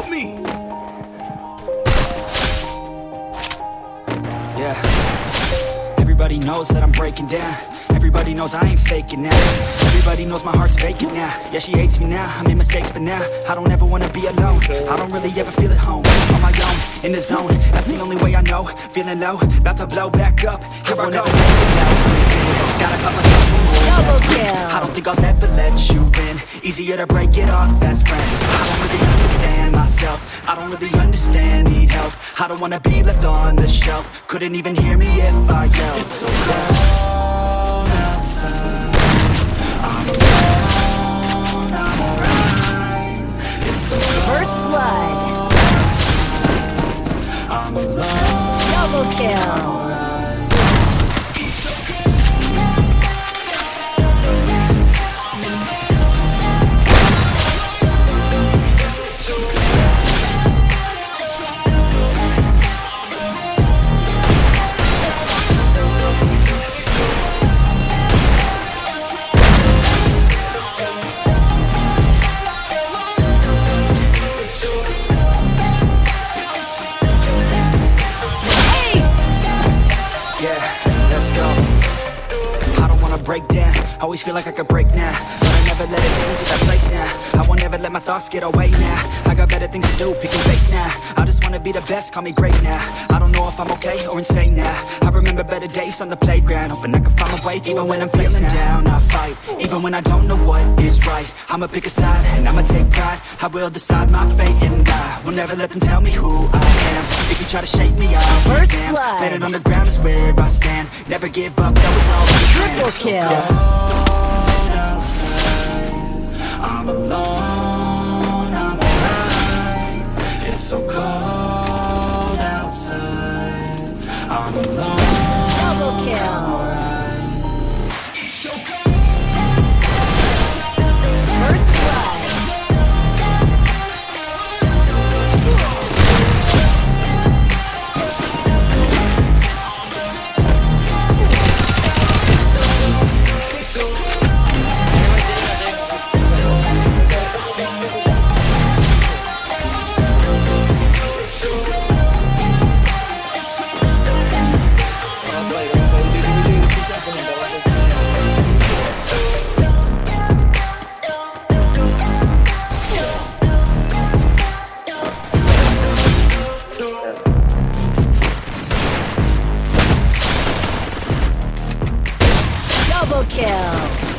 Help me! Yeah. Everybody knows that I'm breaking down. Everybody knows I ain't faking now. Everybody knows my heart's vacant now. Yeah, she hates me now, I made mistakes but now I don't ever wanna be alone. I don't really ever feel at home. On my own, in the zone. That's the only way I know. Feeling low, about to blow back up. Here I, it go. Gotta cut my I don't think I'll ever let you in. Easier to break it off best friends. I don't really I don't really understand, need help. I don't wanna be left on the shelf. Couldn't even hear me if I yelled. It's so cold outside. I'm alone, I'm alright It's so First blood. I'm alone. Double kill. Break down. Always feel like I could break now. But I never let it take me to that place now. I won't ever let my thoughts get away now. I got better things to do, picking fake now. I just wanna be the best, call me great now. I don't know if I'm okay or insane now. I remember better days on the playground. Hoping I can find my way, even when I'm feeling down. I fight, even when I don't know what is right. I'ma pick a side, and I'ma take pride. I will decide my fate, and I will never let them tell me who I am. If you try to shake me, I'll First blood. Landing on the ground is where I stand. Never give up, that was all. Triple kill. I'm alone, I'm alright. It's so cold outside. I'm alone, Double kill. kill.